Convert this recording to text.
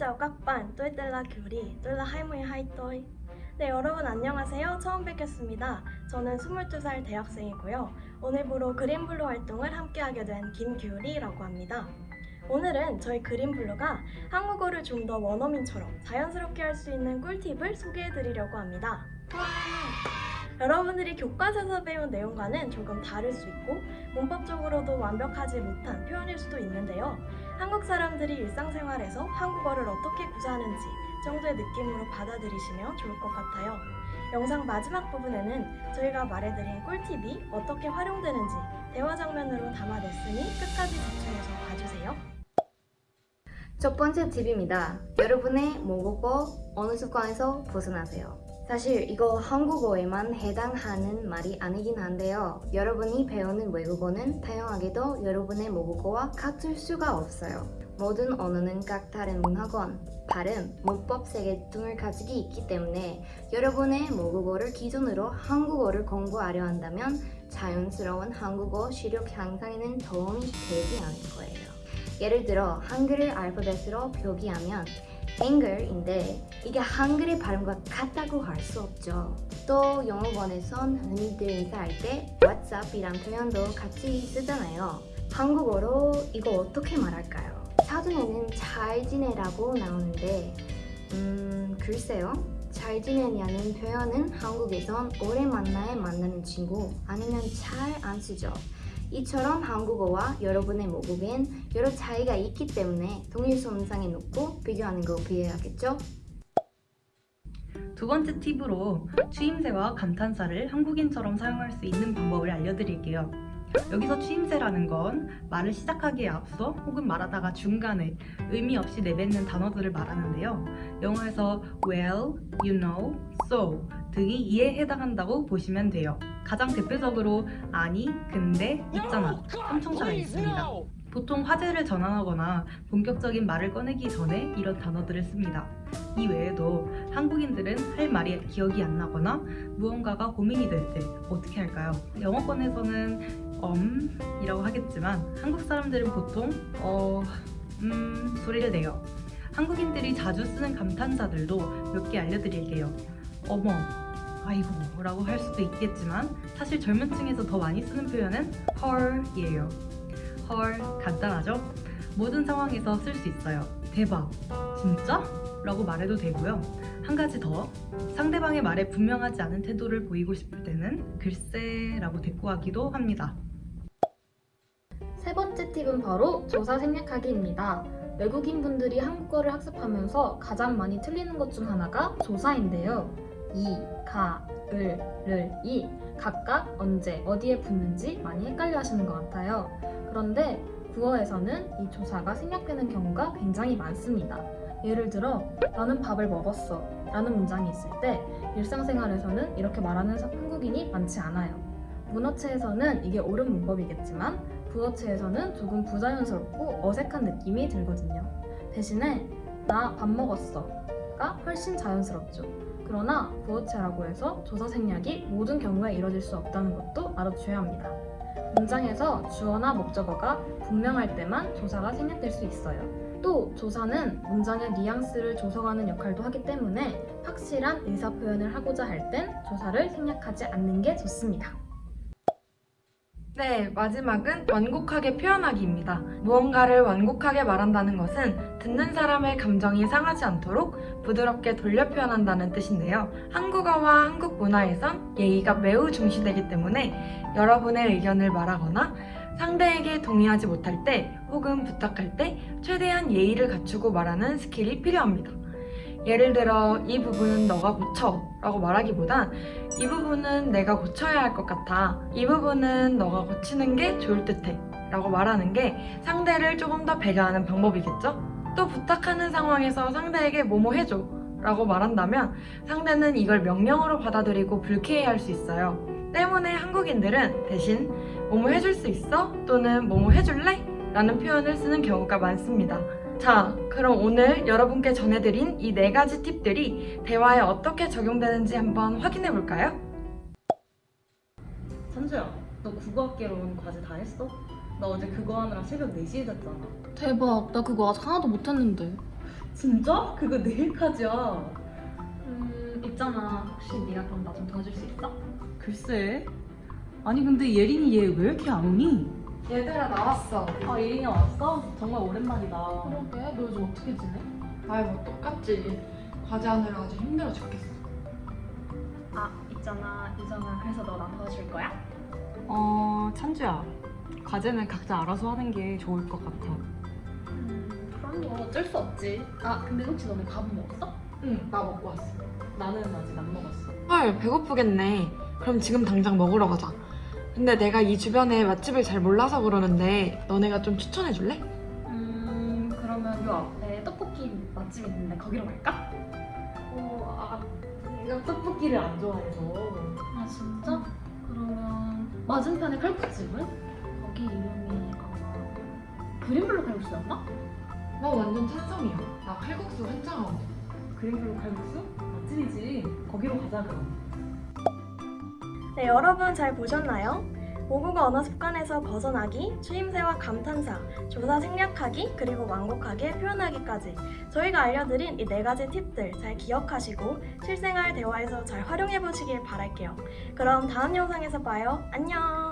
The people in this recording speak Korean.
chào các bạn, tôi tên là 규리, tôi là 22 tuổi. 네, 여러분 안녕하세요. 처음 뵙겠습니다. 저는 22살 대학생이고요. 오늘부로 그린블루 활동을 함께하게 된 김규리라고 합니다. 오늘은 저희 그린블루가 한국어를 좀 더 원어민처럼 자연스럽게 할 수 있는 꿀팁을 소개해드리려고 합니다. 여러분들이 교과서에서 배운 내용과는 조금 다를 수 있고 문법적으로도 완벽하지 못한 표현일 수도 있는데요. 한국 사람들이 일상생활에서 한국어를 어떻게 구사하는지 정도의 느낌으로 받아들이시면 좋을 것 같아요. 영상 마지막 부분에는 저희가 말해드린 꿀팁이 어떻게 활용되는지 대화 장면으로 담아냈으니 끝까지 집중해서 봐주세요. 첫 번째 팁입니다. 여러분의 모국어 어느 습관에서 벗어나세요. 사실 이거 한국어에만 해당하는 말이 아니긴 한데요. 여러분이 배우는 외국어는 다양하게도 여러분의 모국어와 같을 수가 없어요. 모든 언어는 각 다른 문화권, 발음, 문법 세계 등을 가지고 있기 때문에 여러분의 모국어를 기준으로 한국어를 공부하려 한다면 자연스러운 한국어 실력 향상에는 도움이 되지 않을 거예요. 예를 들어 한글을 알파벳으로 표기하면 anger인데 이게 한글의 발음과 같다고 할 수 없죠. 또 영어권에선 흔히들 인사할 때 whatsapp이란 표현도 같이 쓰잖아요. 한국어로 이거 어떻게 말할까요? 사전에는 잘 지내라고 나오는데 음 글쎄요. 잘 지내냐는 표현은 한국에선 오래 만나야 만나는 친구 아니면 잘 안 쓰죠. 이처럼 한국어와 여러분의 모국엔 여러 차이가 있기 때문에 동일 손상에 놓고 비교하는 거 비해야겠죠? 두 번째 팁으로 추임새와 감탄사를 한국인처럼 사용할 수 있는 방법을 알려드릴게요. 여기서 추임새라는 건 말을 시작하기에 앞서 혹은 말하다가 중간에 의미 없이 내뱉는 단어들을 말하는데요. 영어에서 well, you know, so 등이 이에 해당한다고 보시면 돼요. 가장 대표적으로 아니, 근데, 있잖아, 삼청자가 있습니다. 보통 화제를 전환하거나 본격적인 말을 꺼내기 전에 이런 단어들을 씁니다. 이 외에도 한국인들은 할 말이 기억이 안 나거나 무언가가 고민이 될 때 어떻게 할까요? 영어권에서는 um 이라고 하겠지만 한국 사람들은 보통 어, 음 소리를 내요. 한국인들이 자주 쓰는 감탄사들도 몇 개 알려드릴게요. 어머, 아이고 라고 할 수도 있겠지만 사실 젊은 층에서 더 많이 쓰는 표현은 헐이에요. 헐 간단하죠? 모든 상황에서 쓸 수 있어요. 대박, 진짜? 라고 말해도 되고요. 한 가지 더, 상대방의 말에 분명하지 않은 태도를 보이고 싶을 때는 글쎄 라고 대꾸하기도 합니다. 세 번째 팁은 바로 조사 생략하기입니다. 외국인 분들이 한국어를 학습하면서 가장 많이 틀리는 것 중 하나가 조사인데요. 이, 가, 을, 를, 이 각각 언제, 어디에 붙는지 많이 헷갈려 하시는 것 같아요. 그런데 국어에서는 이 조사가 생략되는 경우가 굉장히 많습니다. 예를 들어 나는 밥을 먹었어 라는 문장이 있을 때 일상생활에서는 이렇게 말하는 한국인이 많지 않아요. 문어체에서는 이게 옳은 문법이겠지만 부어체에서는 조금 부자연스럽고 어색한 느낌이 들거든요. 대신에 나 밥 먹었어가 훨씬 자연스럽죠. 그러나 부어체라고 해서 조사 생략이 모든 경우에 이뤄질 수 없다는 것도 알아주셔야 합니다. 문장에서 주어나 목적어가 분명할 때만 조사가 생략될 수 있어요. 또 조사는 문장의 뉘앙스를 조성하는 역할도 하기 때문에 확실한 의사 표현을 하고자 할 땐 조사를 생략하지 않는 게 좋습니다. 네, 마지막은 완곡하게 표현하기입니다. 무언가를 완곡하게 말한다는 것은 듣는 사람의 감정이 상하지 않도록 부드럽게 돌려 표현한다는 뜻인데요. 한국어와 한국 문화에선 예의가 매우 중시되기 때문에 여러분의 의견을 말하거나 상대에게 동의하지 못할 때 혹은 부탁할 때 최대한 예의를 갖추고 말하는 skill이 필요합니다. 예를 들어 이 부분은 너가 고쳐 라고 말하기보단 이 부분은 내가 고쳐야 할 것 같아 이 부분은 너가 고치는 게 좋을 듯해 라고 말하는 게 상대를 조금 더 배려하는 방법이겠죠? 또 부탁하는 상황에서 상대에게 뭐뭐 해줘 라고 말한다면 상대는 이걸 명령으로 받아들이고 불쾌해할 수 있어요 때문에 한국인들은 대신 뭐뭐 해줄 수 있어? 또는 뭐뭐 해줄래? 라는 표현을 쓰는 경우가 많습니다 자, 그럼 오늘 여러분께 전해드린 이 네 가지 팁들이 대화에 어떻게 적용되는지 한번 확인해 볼까요? 선주야, 너 국어학개론 과제 다 했어? 나 어제 그거 하느라 새벽 4시에 잤잖아. 대박 나 그거 아직 하나도 못했는데 진짜? 그거 내일까지야. 음 있잖아 혹시 네가 그럼 나 좀 도와줄 수 있어? 글쎄. 아니 근데 예린이 얘 왜 이렇게 안 오니? 얘들아 나왔어. 아 예린이 왔어? 정말 오랜만이다. 그러게 너 요즘 어떻게 지내? 아이 뭐 똑같지. 과제 하느라 아주 힘들어 죽겠어. 아 있잖아 유정아 그래서 너 나 도와줄 거야? 어 찬주야. 과제는 각자 알아서 하는 게 좋을 것 같아. 음 그럼 뭐 어쩔 수 없지 아 근데 혹시 너네 밥은 먹었어? 응, 나 먹고 왔어. 나는 아직 안 먹었어. 헐, 배고프겠네. 그럼 지금 당장 먹으러 가자. 근데 내가 이 주변에 맛집을 잘 몰라서 그러는데 너네가 좀 추천해 줄래? 음 그러면 요 앞에 떡볶이 맛집 있는데 거기로 갈까? 어, 아, 내가 떡볶이를 안 좋아해서. 아 진짜? 그러면 맞은편에 칼국집은? 거기 이름이 아마 그린블루 칼국수였나? 나 완전 찬성이야. 나 칼국수 환장하고. 그린블루 칼국수? 맛집이지. 거기로 가자 그럼. 네, 여러분 잘 보셨나요? 모국어 언어 습관에서 벗어나기, 추임새와 감탄사, 조사 생략하기, 그리고 완곡하게 표현하기까지 저희가 알려드린 이 네 가지 팁들 잘 기억하시고 실생활 대화에서 잘 활용해 보시길 바랄게요. 그럼 다음 영상에서 봐요. 안녕!